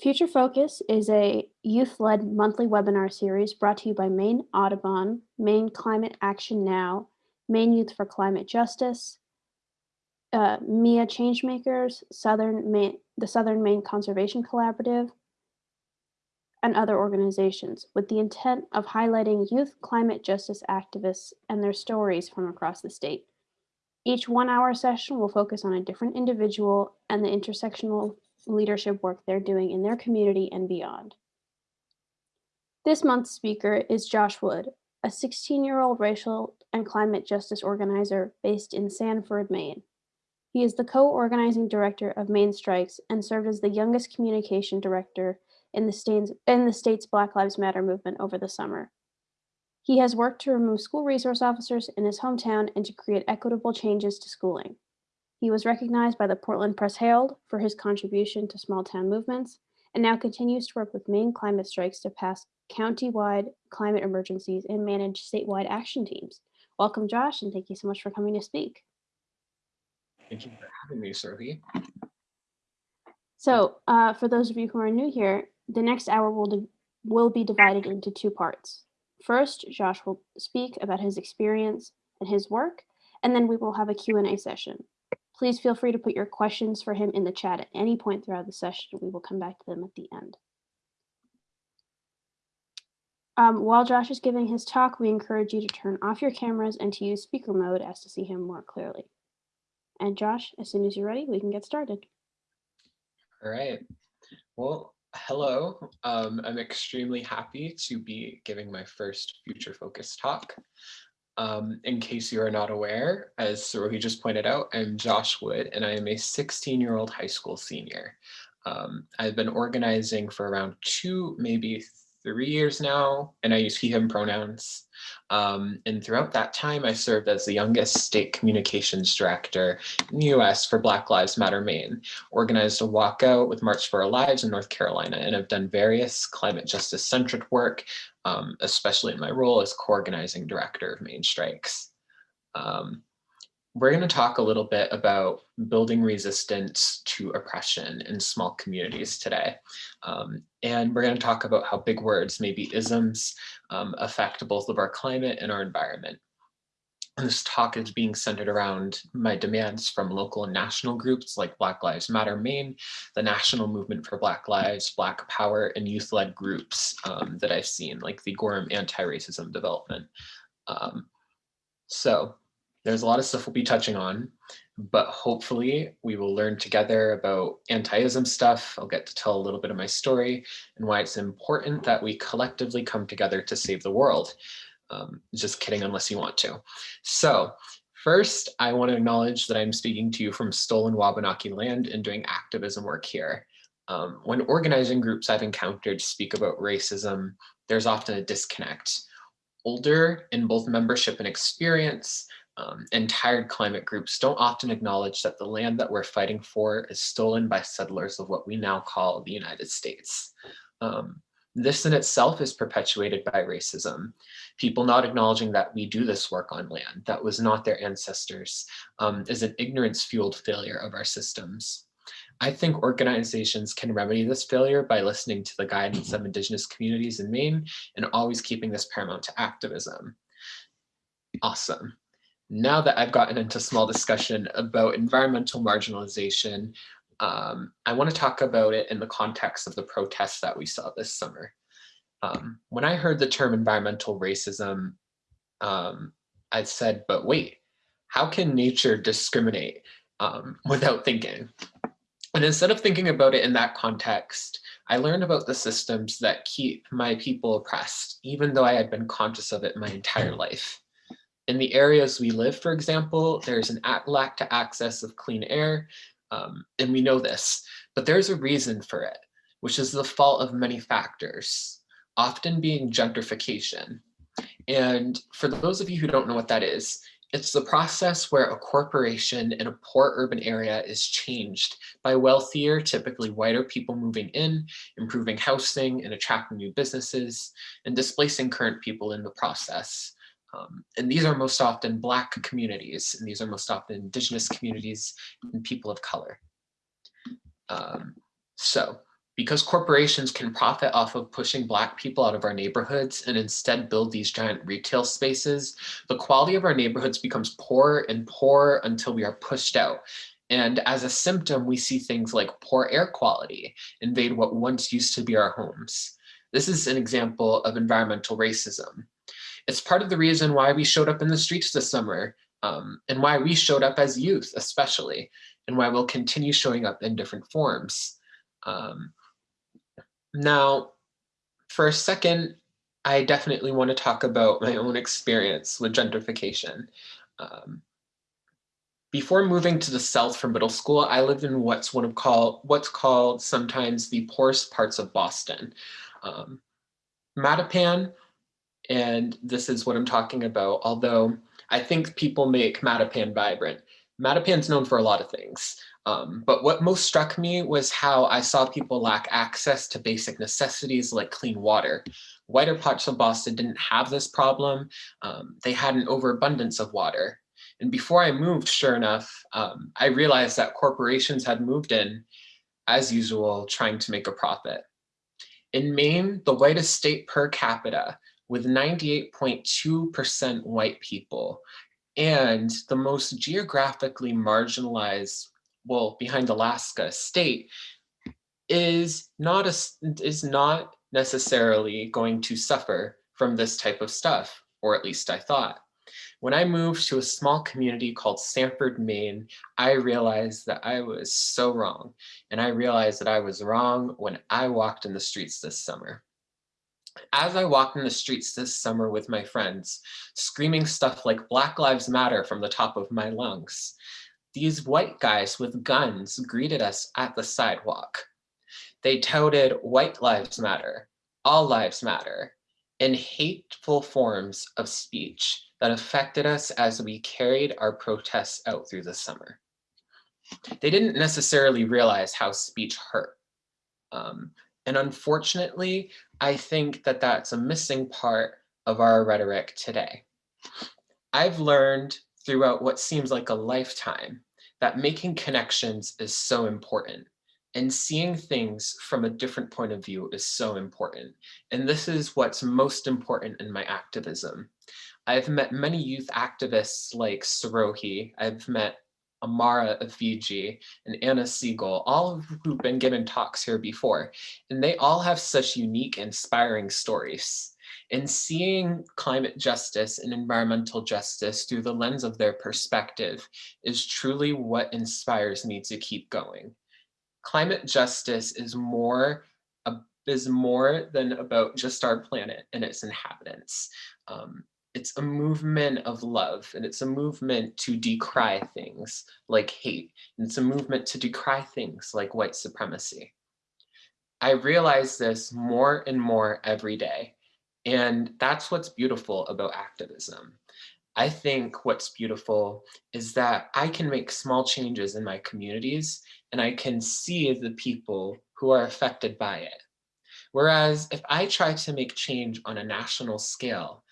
Future Focus is a youth-led monthly webinar series brought to you by Maine Audubon, Maine Climate Action Now, Maine Youth for Climate Justice, uh, MIA Changemakers, Southern Maine, the Southern Maine Conservation Collaborative, and other organizations with the intent of highlighting youth climate justice activists and their stories from across the state. Each one hour session will focus on a different individual and the intersectional leadership work they're doing in their community and beyond. This month's speaker is Josh Wood, a 16-year-old racial and climate justice organizer based in Sanford, Maine. He is the co-organizing director of Maine Strikes and served as the youngest communication director in the, state's, in the state's Black Lives Matter movement over the summer. He has worked to remove school resource officers in his hometown and to create equitable changes to schooling. He was recognized by the Portland Press Herald for his contribution to small town movements and now continues to work with Maine climate strikes to pass county-wide climate emergencies and manage statewide action teams. Welcome, Josh, and thank you so much for coming to speak. Thank you for having me, Servi. So uh, for those of you who are new here, the next hour will, will be divided into two parts. First, Josh will speak about his experience and his work, and then we will have a Q&A session. Please feel free to put your questions for him in the chat at any point throughout the session. We will come back to them at the end. Um, while Josh is giving his talk, we encourage you to turn off your cameras and to use speaker mode as to see him more clearly. And Josh, as soon as you're ready, we can get started. All right. Well, hello. Um, I'm extremely happy to be giving my first Future Focus talk. Um, in case you are not aware, as Sarohi just pointed out, I'm Josh Wood and I am a 16 year old high school senior. Um, I've been organizing for around two, maybe three years now, and I use he, him pronouns. Um, and throughout that time, I served as the youngest state communications director in the US for Black Lives Matter Maine, organized a walkout with March for Our Lives in North Carolina, and have done various climate justice centric work, um, especially in my role as co-organizing director of Maine Strikes. Um, we're going to talk a little bit about building resistance to oppression in small communities today. Um, and we're going to talk about how big words, maybe isms, um, affect both of our climate and our environment. This talk is being centered around my demands from local and national groups like Black Lives Matter Maine, the National Movement for Black Lives, Black Power, and youth-led groups um, that I've seen, like the Gorham Anti-Racism Development. Um, so there's a lot of stuff we'll be touching on, but hopefully we will learn together about anti-ism stuff. I'll get to tell a little bit of my story and why it's important that we collectively come together to save the world. Um, just kidding, unless you want to. So first, I want to acknowledge that I'm speaking to you from stolen Wabanaki land and doing activism work here. Um, when organizing groups I've encountered speak about racism, there's often a disconnect. Older in both membership and experience, um, and tired climate groups don't often acknowledge that the land that we're fighting for is stolen by settlers of what we now call the United States. Um, this in itself is perpetuated by racism. People not acknowledging that we do this work on land that was not their ancestors um, is an ignorance-fueled failure of our systems. I think organizations can remedy this failure by listening to the guidance of Indigenous communities in Maine and always keeping this paramount to activism. Awesome now that I've gotten into small discussion about environmental marginalization, um, I want to talk about it in the context of the protests that we saw this summer. Um, when I heard the term environmental racism, um, I said, but wait, how can nature discriminate um, without thinking? And instead of thinking about it in that context, I learned about the systems that keep my people oppressed, even though I had been conscious of it my entire life. In the areas we live, for example, there's an lack to access of clean air, um, and we know this, but there's a reason for it, which is the fault of many factors, often being gentrification. And for those of you who don't know what that is, it's the process where a corporation in a poor urban area is changed by wealthier, typically whiter people moving in, improving housing and attracting new businesses, and displacing current people in the process. Um, and these are most often Black communities, and these are most often Indigenous communities and people of color. Um, so Because corporations can profit off of pushing Black people out of our neighborhoods and instead build these giant retail spaces, the quality of our neighborhoods becomes poorer and poorer until we are pushed out. And as a symptom, we see things like poor air quality invade what once used to be our homes. This is an example of environmental racism. It's part of the reason why we showed up in the streets this summer um, and why we showed up as youth, especially, and why we'll continue showing up in different forms. Um, now, for a second, I definitely want to talk about my own experience with gentrification. Um, before moving to the South for middle school, I lived in what's one of called what's called sometimes the poorest parts of Boston. Um, Mattapan, and this is what I'm talking about, although I think people make Mattapan vibrant. Mattapan's known for a lot of things. Um, but what most struck me was how I saw people lack access to basic necessities like clean water. Whiter parts of Boston didn't have this problem. Um, they had an overabundance of water. And before I moved, sure enough, um, I realized that corporations had moved in, as usual, trying to make a profit. In Maine, the whitest state per capita, with 98.2% white people, and the most geographically marginalized well, behind Alaska state is not a, is not necessarily going to suffer from this type of stuff, or at least I thought. When I moved to a small community called Sanford, Maine, I realized that I was so wrong. And I realized that I was wrong when I walked in the streets this summer. As I walked in the streets this summer with my friends, screaming stuff like Black Lives Matter from the top of my lungs, these white guys with guns greeted us at the sidewalk. They touted white lives matter, all lives matter, in hateful forms of speech that affected us as we carried our protests out through the summer. They didn't necessarily realize how speech hurt. Um, and unfortunately, I think that that's a missing part of our rhetoric today. I've learned throughout what seems like a lifetime that making connections is so important and seeing things from a different point of view is so important. And this is what's most important in my activism. I've met many youth activists like Sarohi. I've met Amara Ifeji and Anna Siegel, all of who've been given talks here before. And they all have such unique, inspiring stories and seeing climate justice and environmental justice through the lens of their perspective is truly what inspires me to keep going. Climate justice is more is more than about just our planet and its inhabitants. Um, it's a movement of love and it's a movement to decry things like hate. And it's a movement to decry things like white supremacy. I realize this more and more every day. And that's what's beautiful about activism. I think what's beautiful is that I can make small changes in my communities and I can see the people who are affected by it. Whereas if I try to make change on a national scale,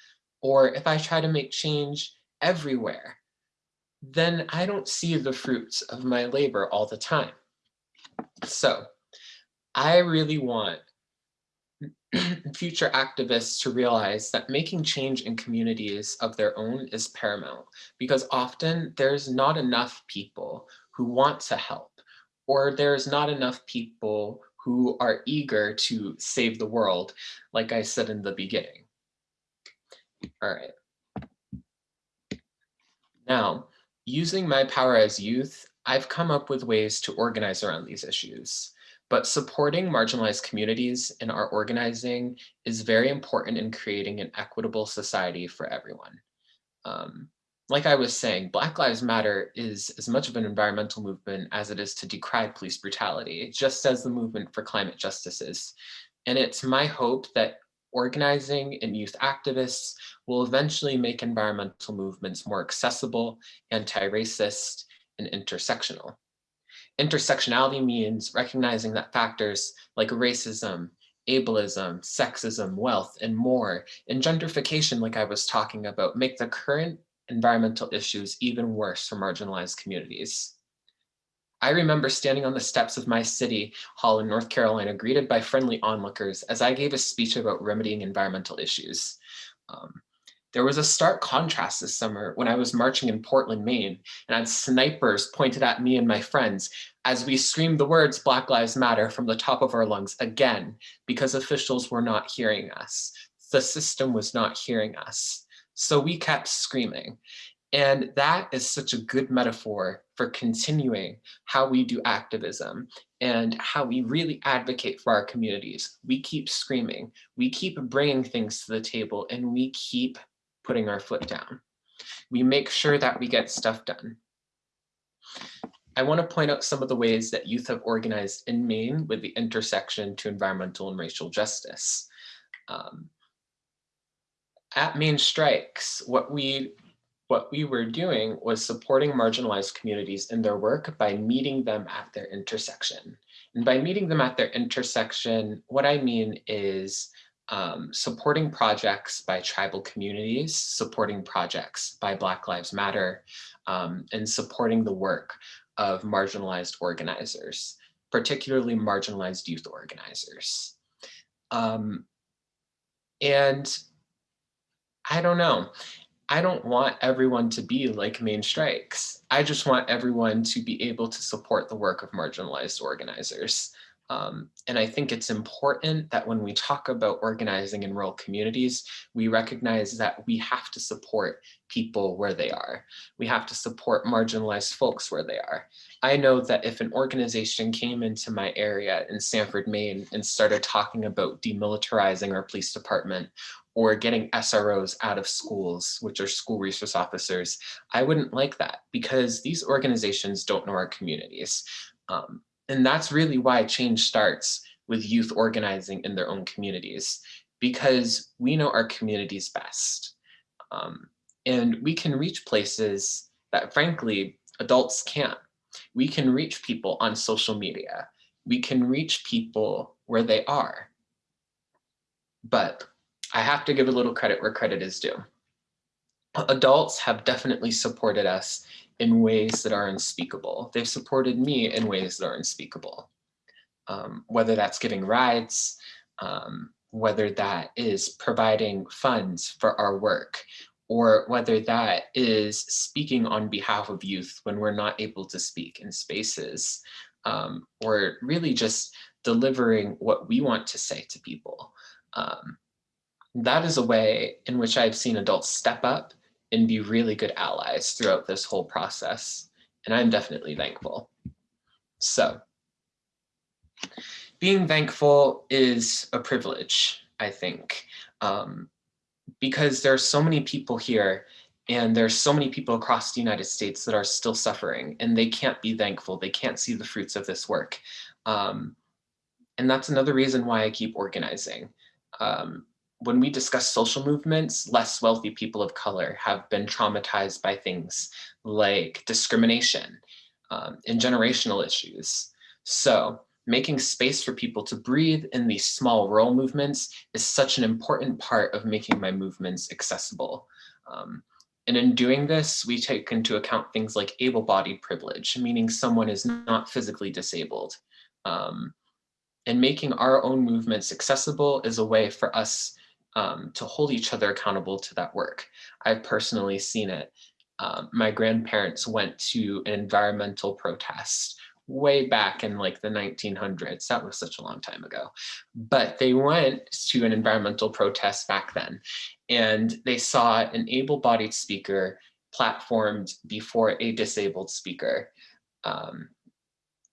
or if I try to make change everywhere, then I don't see the fruits of my labor all the time. So I really want future activists to realize that making change in communities of their own is paramount because often there's not enough people who want to help or there's not enough people who are eager to save the world, like I said in the beginning. All right. Now, using my power as youth, I've come up with ways to organize around these issues. But supporting marginalized communities in our organizing is very important in creating an equitable society for everyone. Um, like I was saying, Black Lives Matter is as much of an environmental movement as it is to decry police brutality, just as the movement for climate justice is. And it's my hope that organizing and youth activists will eventually make environmental movements more accessible, anti-racist, and intersectional. Intersectionality means recognizing that factors like racism, ableism, sexism, wealth, and more, and gentrification, like I was talking about, make the current environmental issues even worse for marginalized communities. I remember standing on the steps of my city hall in North Carolina, greeted by friendly onlookers as I gave a speech about remedying environmental issues. Um, there was a stark contrast this summer when I was marching in Portland, Maine, and had snipers pointed at me and my friends as we screamed the words Black Lives Matter from the top of our lungs again, because officials were not hearing us. The system was not hearing us. So we kept screaming. And that is such a good metaphor for continuing how we do activism and how we really advocate for our communities. We keep screaming, we keep bringing things to the table, and we keep putting our foot down. We make sure that we get stuff done. I want to point out some of the ways that youth have organized in Maine with the intersection to environmental and racial justice. Um, at Maine Strikes, what we what we were doing was supporting marginalized communities in their work by meeting them at their intersection. And by meeting them at their intersection, what I mean is um, supporting projects by tribal communities, supporting projects by Black Lives Matter, um, and supporting the work of marginalized organizers, particularly marginalized youth organizers. Um, and I don't know, I don't want everyone to be like Maine Strikes. I just want everyone to be able to support the work of marginalized organizers. Um, and I think it's important that when we talk about organizing in rural communities, we recognize that we have to support people where they are. We have to support marginalized folks where they are. I know that if an organization came into my area in Sanford, Maine and started talking about demilitarizing our police department or getting SROs out of schools, which are school resource officers, I wouldn't like that because these organizations don't know our communities. Um, and that's really why change starts with youth organizing in their own communities, because we know our communities best. Um, and we can reach places that frankly, adults can't. We can reach people on social media. We can reach people where they are. But I have to give a little credit where credit is due. Adults have definitely supported us in ways that are unspeakable. They've supported me in ways that are unspeakable. Um, whether that's giving rides, um, whether that is providing funds for our work, or whether that is speaking on behalf of youth when we're not able to speak in spaces, um, or really just delivering what we want to say to people. Um, that is a way in which I've seen adults step up and be really good allies throughout this whole process. And I'm definitely thankful. So being thankful is a privilege, I think, um, because there are so many people here and there's so many people across the United States that are still suffering and they can't be thankful. They can't see the fruits of this work. Um, and that's another reason why I keep organizing. Um, when we discuss social movements, less wealthy people of color have been traumatized by things like discrimination um, and generational issues. So making space for people to breathe in these small rural movements is such an important part of making my movements accessible. Um, and in doing this, we take into account things like able-bodied privilege, meaning someone is not physically disabled. Um, and making our own movements accessible is a way for us um, to hold each other accountable to that work. I've personally seen it. Um, my grandparents went to an environmental protest way back in like the 1900s. That was such a long time ago. But they went to an environmental protest back then and they saw an able-bodied speaker platformed before a disabled speaker. Um,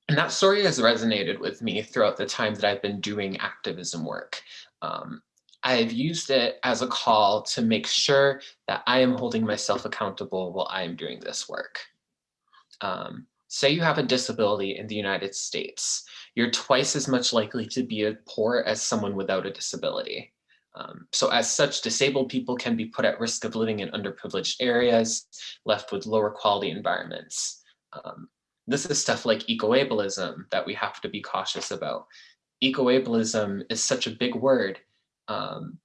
and that story has resonated with me throughout the time that I've been doing activism work. Um, I've used it as a call to make sure that I am holding myself accountable while I am doing this work. Um, say you have a disability in the United States, you're twice as much likely to be poor as someone without a disability. Um, so as such, disabled people can be put at risk of living in underprivileged areas, left with lower quality environments. Um, this is stuff like ecoableism that we have to be cautious about. Ecoableism is such a big word um,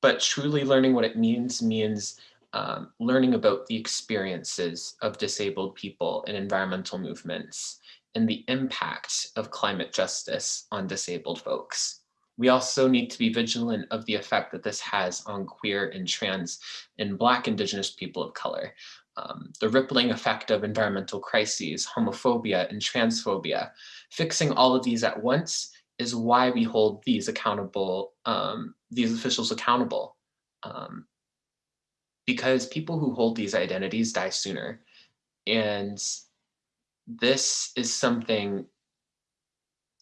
but truly learning what it means means um, learning about the experiences of disabled people in environmental movements and the impact of climate justice on disabled folks. We also need to be vigilant of the effect that this has on queer and trans and Black Indigenous people of color. Um, the rippling effect of environmental crises, homophobia, and transphobia. Fixing all of these at once is why we hold these accountable, um, these officials accountable. Um, because people who hold these identities die sooner. And this is something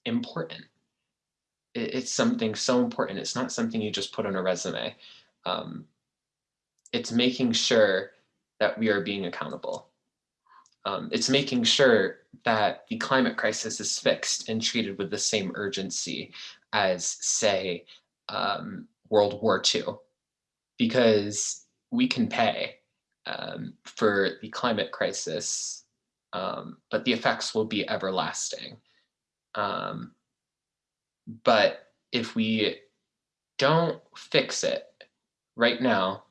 important. It's something so important. It's not something you just put on a resume. Um, it's making sure that we are being accountable. Um, it's making sure that the climate crisis is fixed and treated with the same urgency as, say, um, World War II, because we can pay um, for the climate crisis, um, but the effects will be everlasting. Um, but if we don't fix it right now,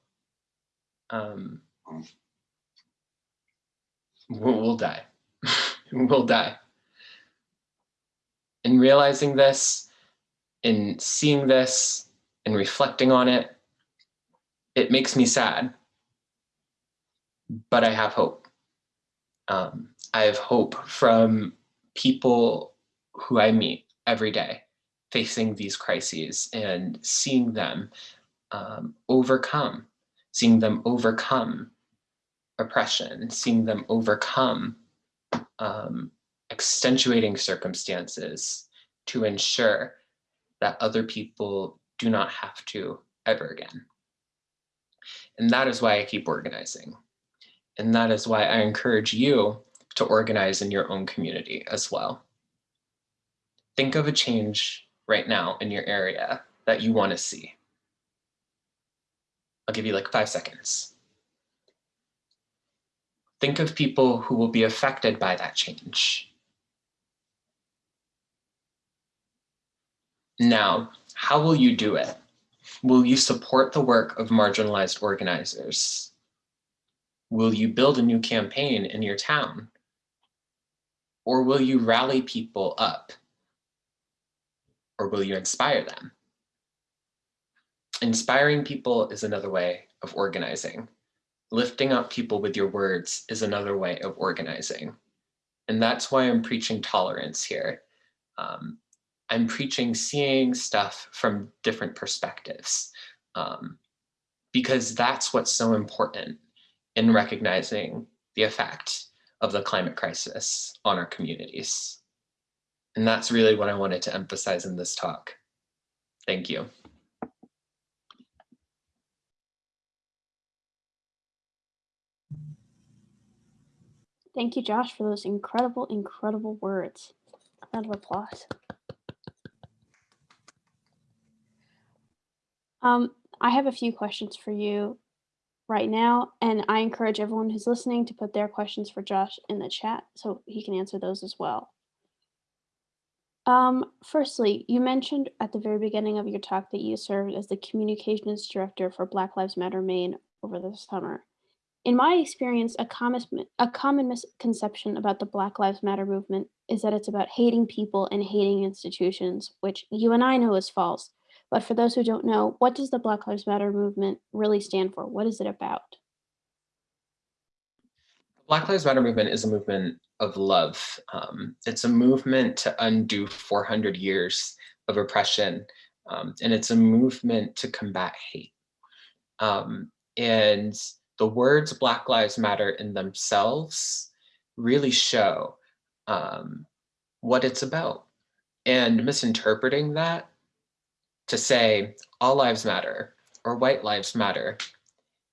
um, we'll, we'll die. we'll die. In realizing this, in seeing this, and reflecting on it, it makes me sad, but I have hope. Um, I have hope from people who I meet every day facing these crises and seeing them um, overcome, seeing them overcome oppression, seeing them overcome um, extenuating circumstances to ensure that other people do not have to ever again. And that is why I keep organizing. And that is why I encourage you to organize in your own community as well. Think of a change right now in your area that you want to see. I'll give you like five seconds. Think of people who will be affected by that change. Now, how will you do it? Will you support the work of marginalized organizers? Will you build a new campaign in your town? Or will you rally people up? Or will you inspire them? Inspiring people is another way of organizing. Lifting up people with your words is another way of organizing. And that's why I'm preaching tolerance here. Um, I'm preaching seeing stuff from different perspectives um, because that's what's so important in recognizing the effect of the climate crisis on our communities. And that's really what I wanted to emphasize in this talk. Thank you. Thank you, Josh, for those incredible, incredible words. Round of applause. Um, I have a few questions for you right now, and I encourage everyone who's listening to put their questions for Josh in the chat so he can answer those as well. Um, firstly, you mentioned at the very beginning of your talk that you served as the communications director for Black Lives Matter Maine over the summer. In my experience, a common, a common misconception about the Black Lives Matter movement is that it's about hating people and hating institutions, which you and I know is false. But for those who don't know, what does the Black Lives Matter movement really stand for? What is it about? Black Lives Matter movement is a movement of love. Um, it's a movement to undo 400 years of oppression, um, and it's a movement to combat hate. Um, and the words Black Lives Matter in themselves really show um, what it's about. And misinterpreting that to say all lives matter or white lives matter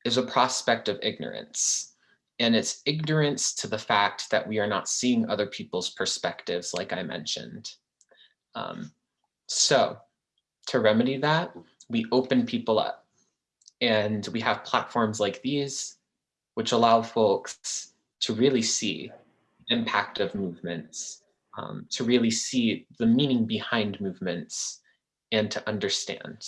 is a prospect of ignorance. And it's ignorance to the fact that we are not seeing other people's perspectives, like I mentioned. Um, so to remedy that, we open people up. And we have platforms like these, which allow folks to really see impact of movements, um, to really see the meaning behind movements, and to understand.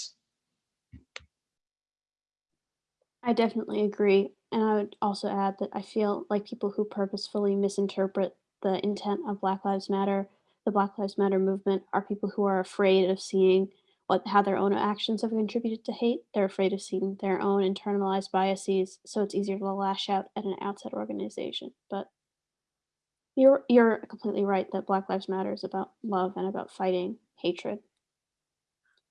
I definitely agree. And I would also add that I feel like people who purposefully misinterpret the intent of Black Lives Matter, the Black Lives Matter movement, are people who are afraid of seeing what how their own actions have contributed to hate. They're afraid of seeing their own internalized biases, so it's easier to lash out at an outside organization. But you're you're completely right that Black Lives Matter is about love and about fighting hatred.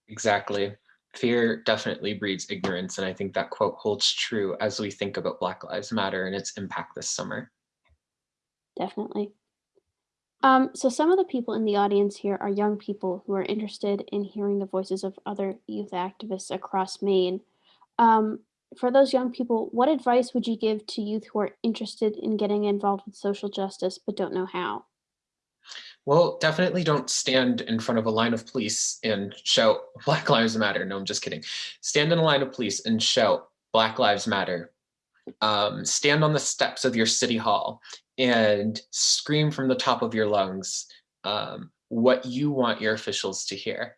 Exactly. Fear definitely breeds ignorance, and I think that quote holds true as we think about Black Lives Matter and its impact this summer. Definitely. Um, so some of the people in the audience here are young people who are interested in hearing the voices of other youth activists across Maine. Um, for those young people, what advice would you give to youth who are interested in getting involved with social justice but don't know how? Well, definitely don't stand in front of a line of police and shout Black Lives Matter. No, I'm just kidding. Stand in a line of police and shout Black Lives Matter. Um, stand on the steps of your city hall and scream from the top of your lungs um, what you want your officials to hear.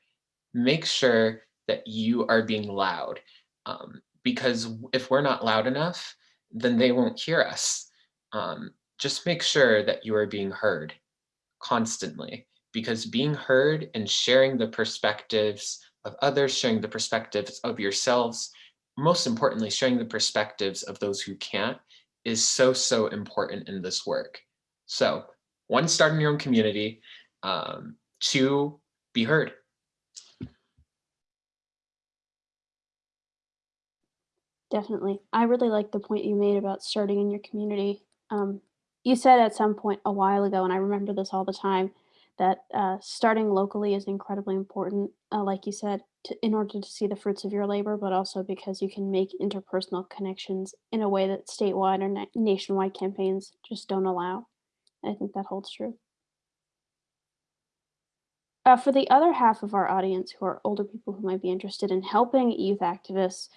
Make sure that you are being loud um, because if we're not loud enough, then they won't hear us. Um, just make sure that you are being heard constantly because being heard and sharing the perspectives of others, sharing the perspectives of yourselves, most importantly, sharing the perspectives of those who can't is so, so important in this work. So one, start in your own community. Um, two, be heard. Definitely. I really like the point you made about starting in your community. Um, you said at some point a while ago, and I remember this all the time, that uh, starting locally is incredibly important, uh, like you said, to, in order to see the fruits of your labor, but also because you can make interpersonal connections in a way that statewide or na- nationwide campaigns just don't allow. I think that holds true. Uh, for the other half of our audience who are older people who might be interested in helping youth activists,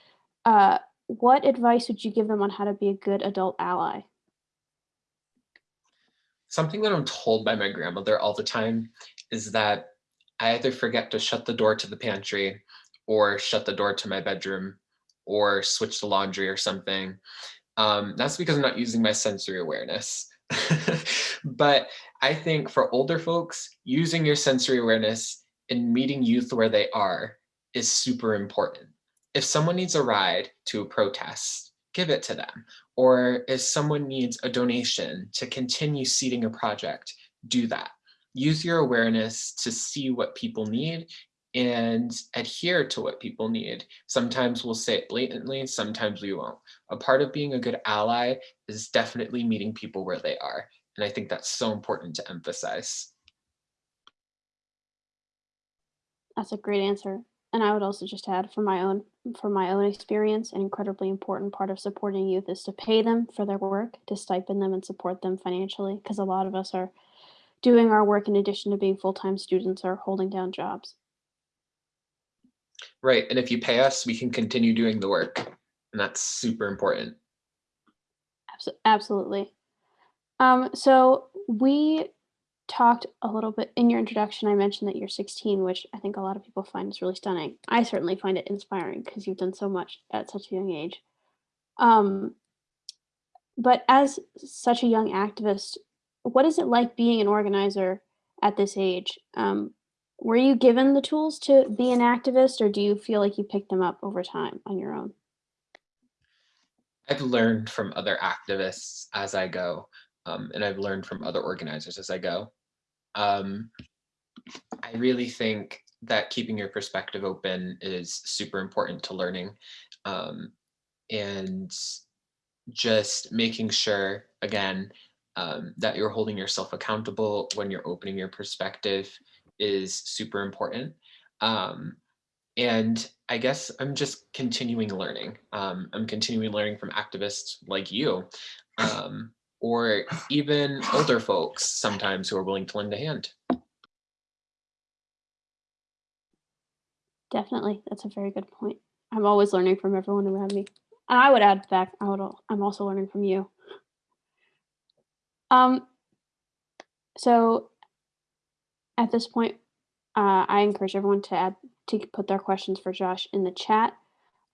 uh, what advice would you give them on how to be a good adult ally? Something that I'm told by my grandmother all the time is that I either forget to shut the door to the pantry or shut the door to my bedroom or switch the laundry or something. Um, that's because I'm not using my sensory awareness. but I think for older folks, using your sensory awareness and meeting youth where they are is super important. If someone needs a ride to a protest, give it to them. Or if someone needs a donation to continue seeding a project, do that. Use your awareness to see what people need and adhere to what people need. Sometimes we'll say it blatantly, sometimes we won't. A part of being a good ally is definitely meeting people where they are. And I think that's so important to emphasize. That's a great answer. And I would also just add from my own from my own experience, an incredibly important part of supporting youth is to pay them for their work, to stipend them and support them financially, because a lot of us are doing our work in addition to being full-time students or holding down jobs. Right. And if you pay us, we can continue doing the work. And that's super important. Absolutely. Um, so we talked a little bit in your introduction. I mentioned that you're 16, which I think a lot of people find is really stunning. I certainly find it inspiring because you've done so much at such a young age. Um, but as such a young activist, what is it like being an organizer at this age? Um, were you given the tools to be an activist, or do you feel like you picked them up over time on your own? I've learned from other activists as I go, um, and I've learned from other organizers as I go. Um, I really think that keeping your perspective open is super important to learning. Um, and just making sure, again, um, that you're holding yourself accountable when you're opening your perspective is super important. Um, and I guess I'm just continuing learning. Um, I'm continuing learning from activists like you, or even older folks sometimes who are willing to lend a hand. Definitely, that's a very good point. I'm always learning from everyone around me. And I would add back, I would, I'm also learning from you. Um, so at this point, uh, I encourage everyone to add to put their questions for Josh in the chat.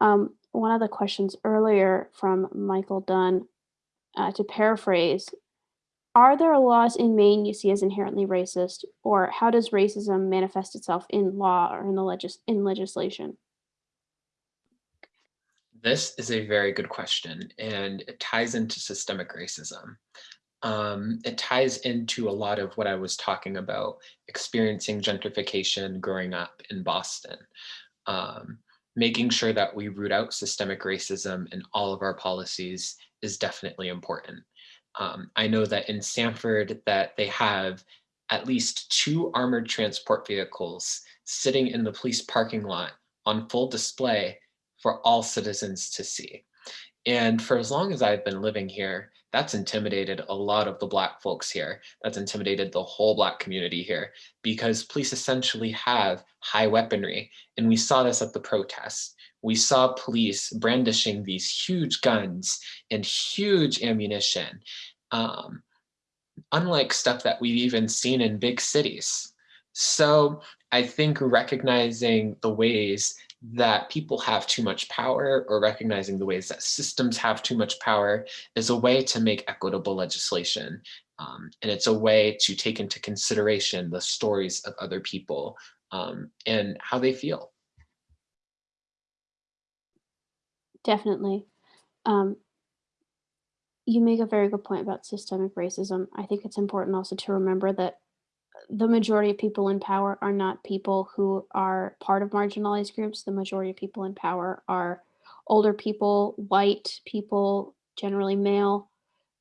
Um, one of the questions earlier from Michael Dunn, uh, to paraphrase, Are there laws in Maine you see as inherently racist, or how does racism manifest itself in law or in the legis in legislation? This is a very good question, and it ties into systemic racism. Um, it ties into a lot of what I was talking about, experiencing gentrification growing up in Boston. Um, making sure that we root out systemic racism in all of our policies is definitely important. Um, I know that in Sanford that they have at least two armored transport vehicles sitting in the police parking lot on full display for all citizens to see. And for as long as I've been living here, that's intimidated a lot of the Black folks here. That's intimidated the whole Black community here because police essentially have high weaponry. And we saw this at the protests. We saw police brandishing these huge guns and huge ammunition, um, unlike stuff that we've even seen in big cities. So I think recognizing the ways that people have too much power or recognizing the ways that systems have too much power is a way to make equitable legislation. Um, and it's a way to take into consideration the stories of other people um, and how they feel. Definitely. Um, you make a very good point about systemic racism. I think it's important also to remember that the majority of people in power are not people who are part of marginalized groups. The majority of people in power are older people, white people, generally male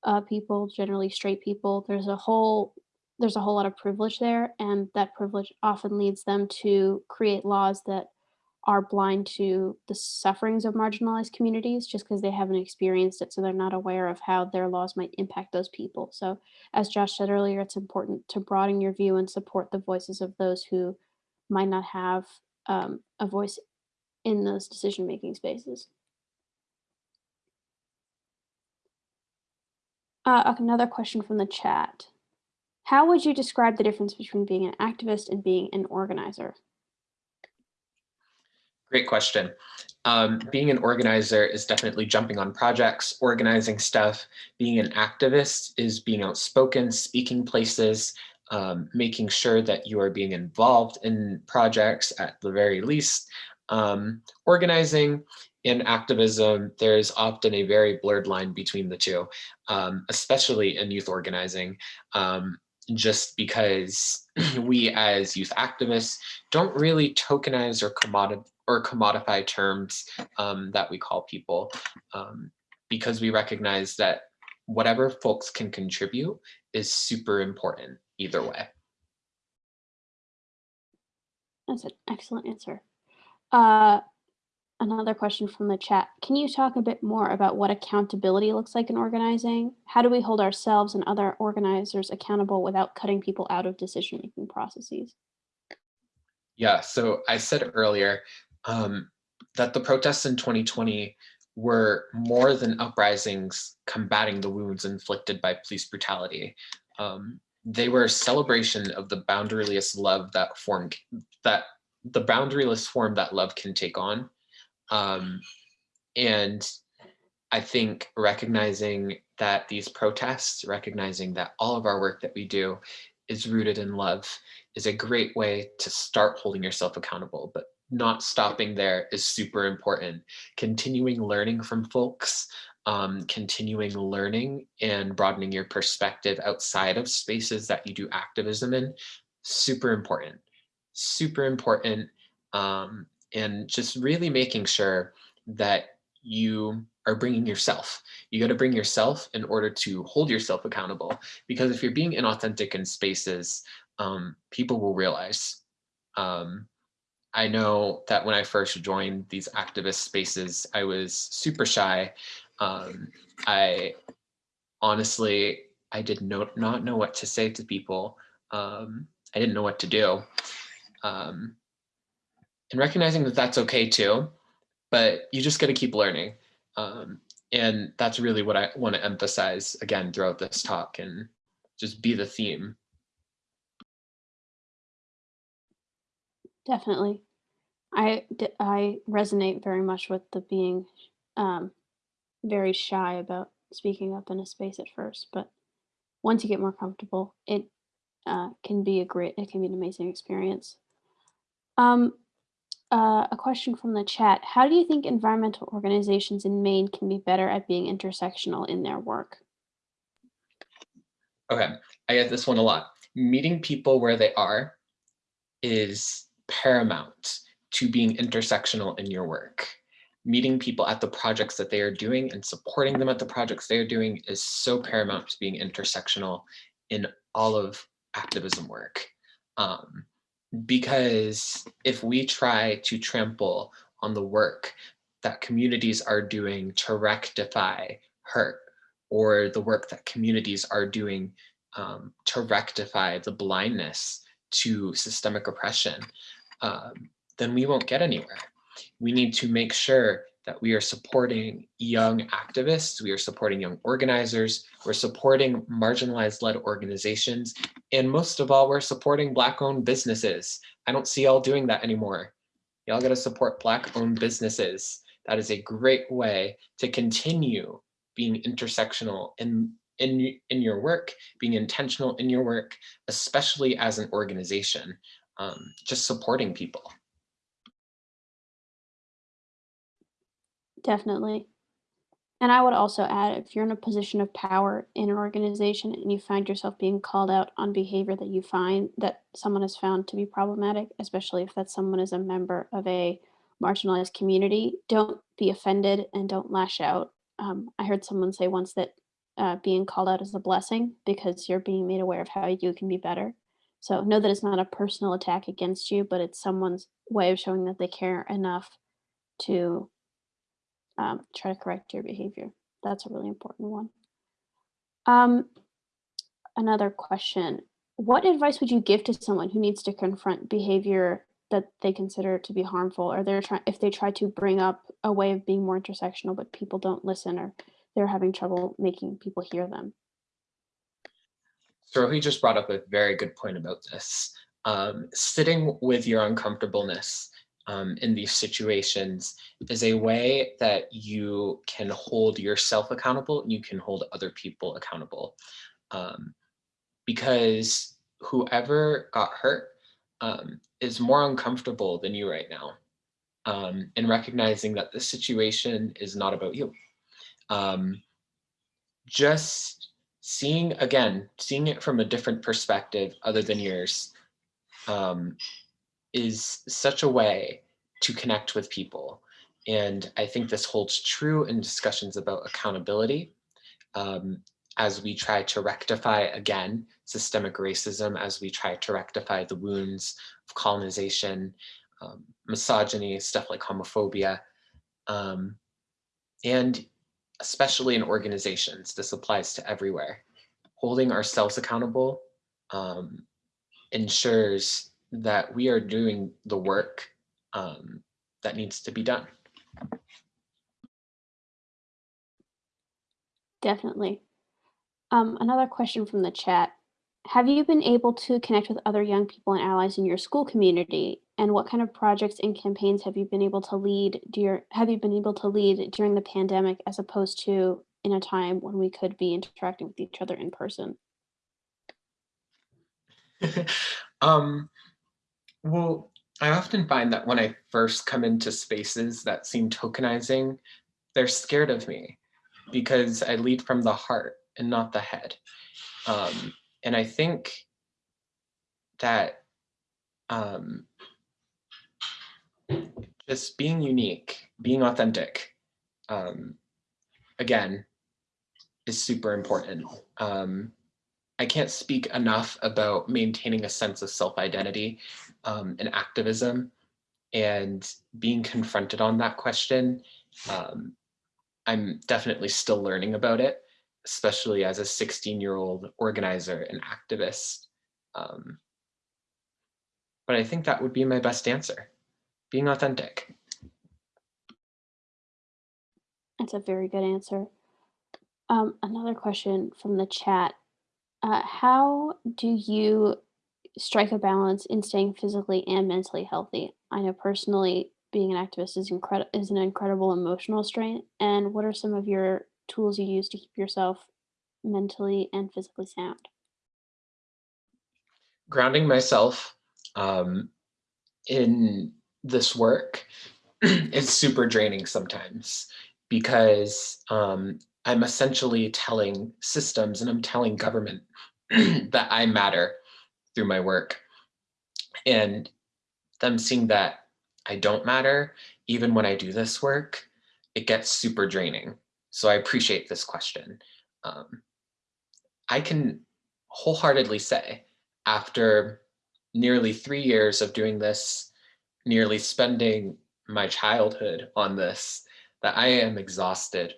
uh, people, generally straight people. There's a whole there's a whole lot of privilege there, and that privilege often leads them to create laws that are blind to the sufferings of marginalized communities just because they haven't experienced it, so they're not aware of how their laws might impact those people. So, as Josh said earlier, it's important to broaden your view and support the voices of those who might not have um, a voice in those decision-making spaces. Uh, another question from the chat. How would you describe the difference between being an activist and being an organizer? Great question. Um, being an organizer is definitely jumping on projects, organizing stuff. Being an activist is being outspoken, speaking places, um, making sure that you are being involved in projects at the very least. Um, organizing and activism, there's often a very blurred line between the two, um, especially in youth organizing um, just because we as youth activists don't really tokenize or commodify or commodify terms um, that we call people um, because we recognize that whatever folks can contribute is super important either way. That's an excellent answer. Uh, another question from the chat. Can you talk a bit more about what accountability looks like in organizing? How do we hold ourselves and other organizers accountable without cutting people out of decision-making processes? Yeah, so I said earlier, um, that the protests in 2020 were more than uprisings combating the wounds inflicted by police brutality. Um, they were a celebration of the boundaryless love that form that the boundaryless form that love can take on. Um, and I think recognizing that these protests, recognizing that all of our work that we do is rooted in love is a great way to start holding yourself accountable. But not stopping there is super important. Continuing learning from folks, um, continuing learning and broadening your perspective outside of spaces that you do activism in, super important, super important. Um, and just really making sure that you are bringing yourself. You got to bring yourself in order to hold yourself accountable. Because if you're being inauthentic in spaces, um, people will realize. Um, I know that when I first joined these activist spaces, I was super shy. Um, I honestly, I did no, not know what to say to people. Um, I didn't know what to do. Um, and recognizing that that's okay too, but you just got to keep learning. Um, and that's really what I want to emphasize again throughout this talk and just be the theme Definitely. I, I resonate very much with the being, um, very shy about speaking up in a space at first, but once you get more comfortable, it uh, can be a great, it can be an amazing experience. Um, uh, a question from the chat. How do you think environmental organizations in Maine can be better at being intersectional in their work? Okay, I get this one a lot. Meeting people where they are is paramount to being intersectional in your work. Meeting people at the projects that they are doing and supporting them at the projects they are doing is so paramount to being intersectional in all of activism work. Um, because if we try to trample on the work that communities are doing to rectify hurt or the work that communities are doing um, to rectify the blindness to systemic oppression, um, then we won't get anywhere. We need to make sure that we are supporting young activists, we are supporting young organizers, we're supporting marginalized led organizations, and most of all, we're supporting black owned businesses. I don't see y'all doing that anymore. Y'all gotta support black owned businesses. That is a great way to continue being intersectional in, in, in your work, being intentional in your work, especially as an organization, um, just supporting people. Definitely. And I would also add, if you're in a position of power in an organization and you find yourself being called out on behavior that you find that someone has found to be problematic, especially if that someone is a member of a marginalized community, don't be offended and don't lash out. Um, I heard someone say once that uh, being called out is a blessing because you're being made aware of how you can be better. So know that it's not a personal attack against you, but it's someone's way of showing that they care enough to um, try to correct your behavior. That's a really important one. Um, another question. What advice would you give to someone who needs to confront behavior that they consider to be harmful or they're trying if they try to bring up a way of being more intersectional but people don't listen or they're having trouble making people hear them? So he just brought up a very good point about this. Um, sitting with your uncomfortableness um, in these situations is a way that you can hold yourself accountable and you can hold other people accountable. Um, because whoever got hurt um, is more uncomfortable than you right now. Um, and recognizing that this situation is not about you. Um, just seeing, again, seeing it from a different perspective other than yours um, is such a way to connect with people. And I think this holds true in discussions about accountability um, as we try to rectify, again, systemic racism, as we try to rectify the wounds of colonization, um, misogyny, stuff like homophobia, um, and especially in organizations, this applies to everywhere. Holding ourselves accountable um, ensures that we are doing the work um, that needs to be done. Definitely. Um, another question from the chat. Have you been able to connect with other young people and allies in your school community? And what kind of projects and campaigns have you been able to lead have you been able to lead during the pandemic as opposed to in a time when we could be interacting with each other in person? um, well, I often find that when I first come into spaces that seem tokenizing, they're scared of me because I lead from the heart and not the head. Um, and I think that um, just being unique, being authentic, um, again, is super important. Um, I can't speak enough about maintaining a sense of self-identity um, and activism and being confronted on that question. Um, I'm definitely still learning about it, especially as a 16 year old organizer and activist. Um, but I think that would be my best answer, being authentic. That's a very good answer. Um, another question from the chat. Uh, how do you strike a balance in staying physically and mentally healthy? I know personally being an activist is incredible is an incredible emotional strain. And what are some of your tools you use to keep yourself mentally and physically sound? Grounding myself um, in this work is super draining sometimes because um, I'm essentially telling systems and I'm telling government that I matter through my work. And them seeing that I don't matter, even when I do this work, it gets super draining. So I appreciate this question. Um, I can wholeheartedly say after nearly three years of doing this, nearly spending my childhood on this, that I am exhausted,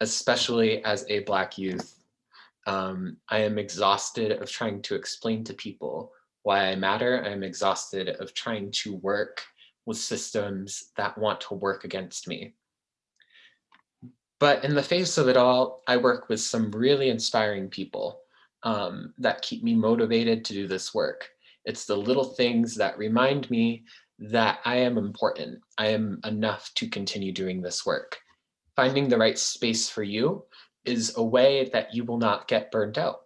especially as a Black youth. Um, I am exhausted of trying to explain to people why I matter. I am exhausted of trying to work with systems that want to work against me. But in the face of it all, I work with some really inspiring people um, that keep me motivated to do this work. It's the little things that remind me that I am important. I am enough to continue doing this work. Finding the right space for you is a way that you will not get burnt out.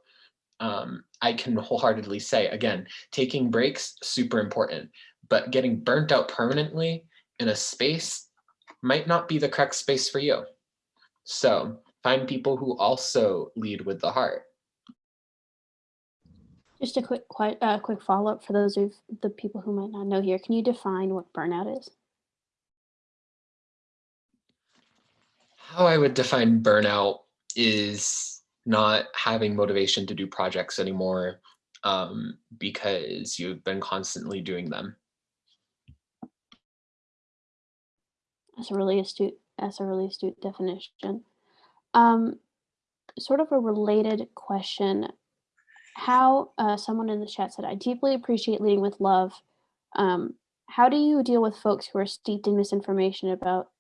Um, I can wholeheartedly say, again, taking breaks, super important, but getting burnt out permanently in a space might not be the correct space for you. So find people who also lead with the heart. Just a quick, quite, uh, quick follow-up for those of the people who might not know here. Can you define what burnout is? How I would define burnout is not having motivation to do projects anymore um, because you've been constantly doing them. That's a really astute, that's a really astute definition. Um, sort of a related question. How uh, someone in the chat said, I deeply appreciate leading with love. Um, how do you deal with folks who are steeped in misinformation about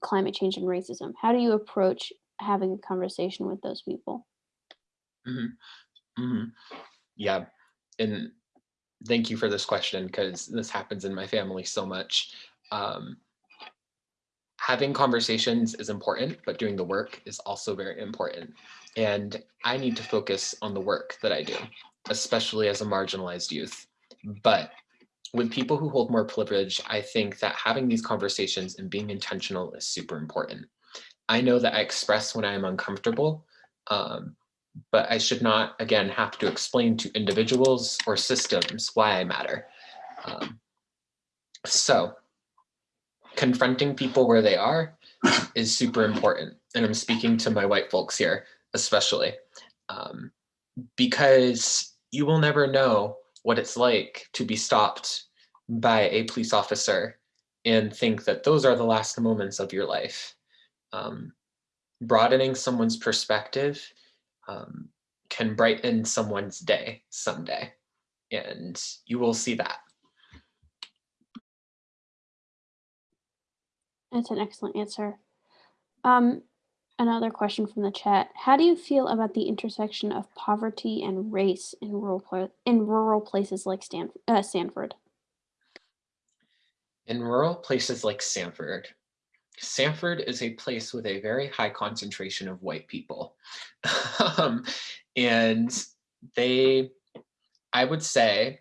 climate change and racism? How do you approach having a conversation with those people? Mm -hmm. Mm -hmm. Yeah, and thank you for this question because this happens in my family so much. Um, having conversations is important, but doing the work is also very important. And I need to focus on the work that I do, especially as a marginalized youth. But with people who hold more privilege, I think that having these conversations and being intentional is super important. I know that I express when I am uncomfortable, um, but I should not, again, have to explain to individuals or systems why I matter. Um, so confronting people where they are is super important. And I'm speaking to my white folks here, especially, um, because you will never know what it's like to be stopped by a police officer and think that those are the last moments of your life. Um, broadening someone's perspective um, can brighten someone's day someday, and you will see that. That's an excellent answer. Um, another question from the chat. How do you feel about the intersection of poverty and race in rural in rural places like Stan uh, Sanford? In rural places like Sanford, Sanford is a place with a very high concentration of white people. um, and they, I would say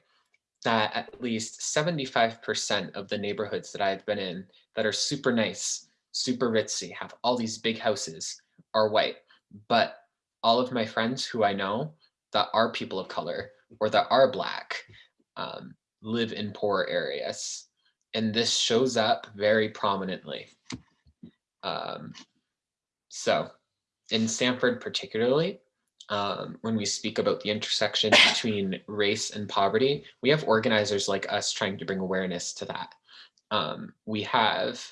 that at least 75% of the neighborhoods that I've been in that are super nice, super ritzy, have all these big houses are white. But all of my friends who I know that are people of color or that are black um, live in poor areas. And this shows up very prominently. Um, so in Sanford particularly, um, when we speak about the intersection between race and poverty, we have organizers like us trying to bring awareness to that um, we have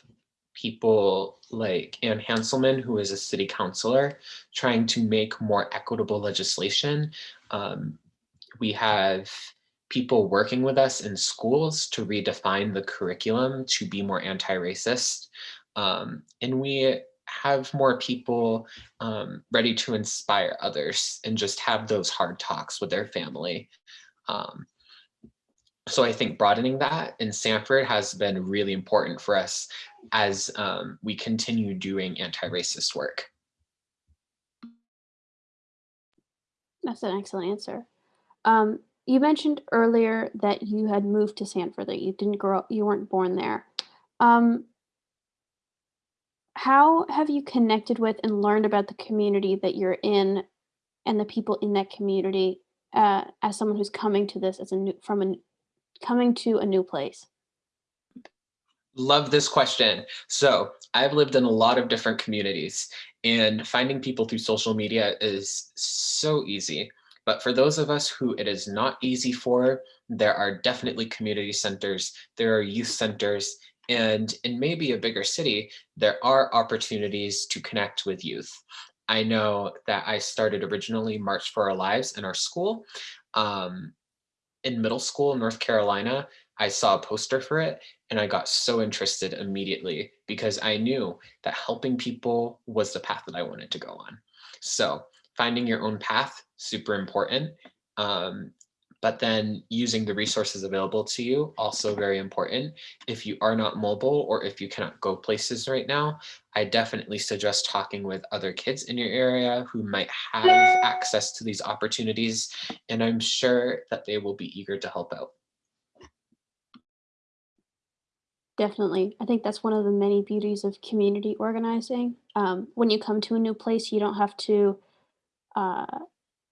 people like Ann Hanselman, who is a city councilor, trying to make more equitable legislation. Um, we have people working with us in schools to redefine the curriculum to be more anti-racist. Um, and we have more people um, ready to inspire others and just have those hard talks with their family. Um, so I think broadening that in Sanford has been really important for us as um, we continue doing anti-racist work. That's an excellent answer. Um, you mentioned earlier that you had moved to Sanford, that you didn't grow up, you weren't born there. Um, how have you connected with and learned about the community that you're in and the people in that community uh, as someone who's coming to this as a new from a, coming to a new place? Love this question. So I've lived in a lot of different communities and finding people through social media is so easy. But for those of us who it is not easy for, there are definitely community centers, there are youth centers, and in maybe a bigger city, there are opportunities to connect with youth. I know that I started originally March for Our Lives in our school. Um, in middle school in North Carolina, I saw a poster for it and I got so interested immediately because I knew that helping people was the path that I wanted to go on. So finding your own path, super important. Um, but then using the resources available to you, also very important. If you are not mobile or if you cannot go places right now, I definitely suggest talking with other kids in your area who might have access to these opportunities. And I'm sure that they will be eager to help out. Definitely. I think that's one of the many beauties of community organizing. Um, when you come to a new place, you don't have to uh,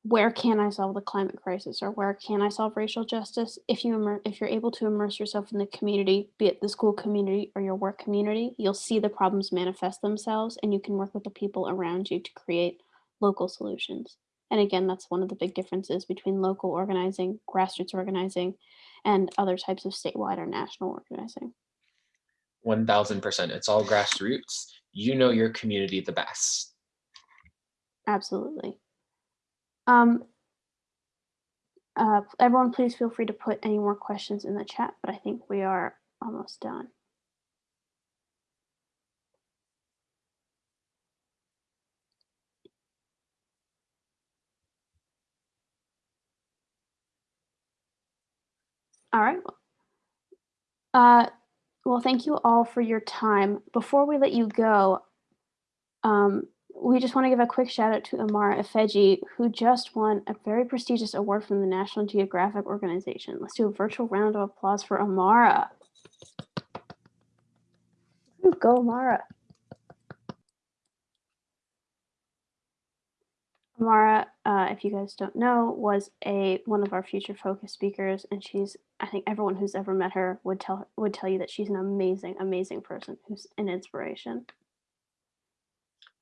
where can I solve the climate crisis or where can I solve racial justice? If you immer- if you're able to immerse yourself in the community, be it the school community or your work community, you'll see the problems manifest themselves and you can work with the people around you to create local solutions. And again, that's one of the big differences between local organizing, grassroots organizing, and other types of statewide or national organizing. 1000%. It's all grassroots. You know your community the best. Absolutely. Um, uh, everyone, please feel free to put any more questions in the chat, but I think we are almost done. All right. Uh, well, thank you all for your time. Before we let you go, um, we just want to give a quick shout out to Amara Ifeji, who just won a very prestigious award from the National Geographic Organization. Let's do a virtual round of applause for Amara. Ooh, Go, Amara. Amara, uh, if you guys don't know, was a one of our future focus speakers, and she's I think everyone who's ever met her would tell would tell you that she's an amazing, amazing person who's an inspiration.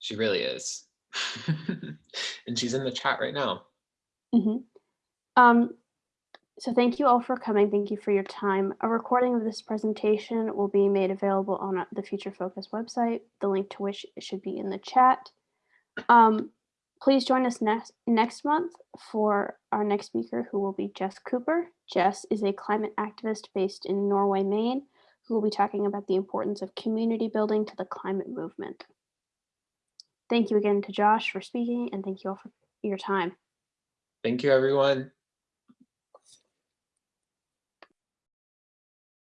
She really is. and she's in the chat right now. hmm Um, so thank you all for coming. Thank you for your time. A recording of this presentation will be made available on the Future Focus website, the link to which should be in the chat. Um, please join us next next month for our next speaker, who will be Jess Cooper. Jess is a climate activist based in Norway, Maine, who will be talking about the importance of community building to the climate movement. Thank you again to Josh for speaking, and thank you all for your time. Thank you, everyone.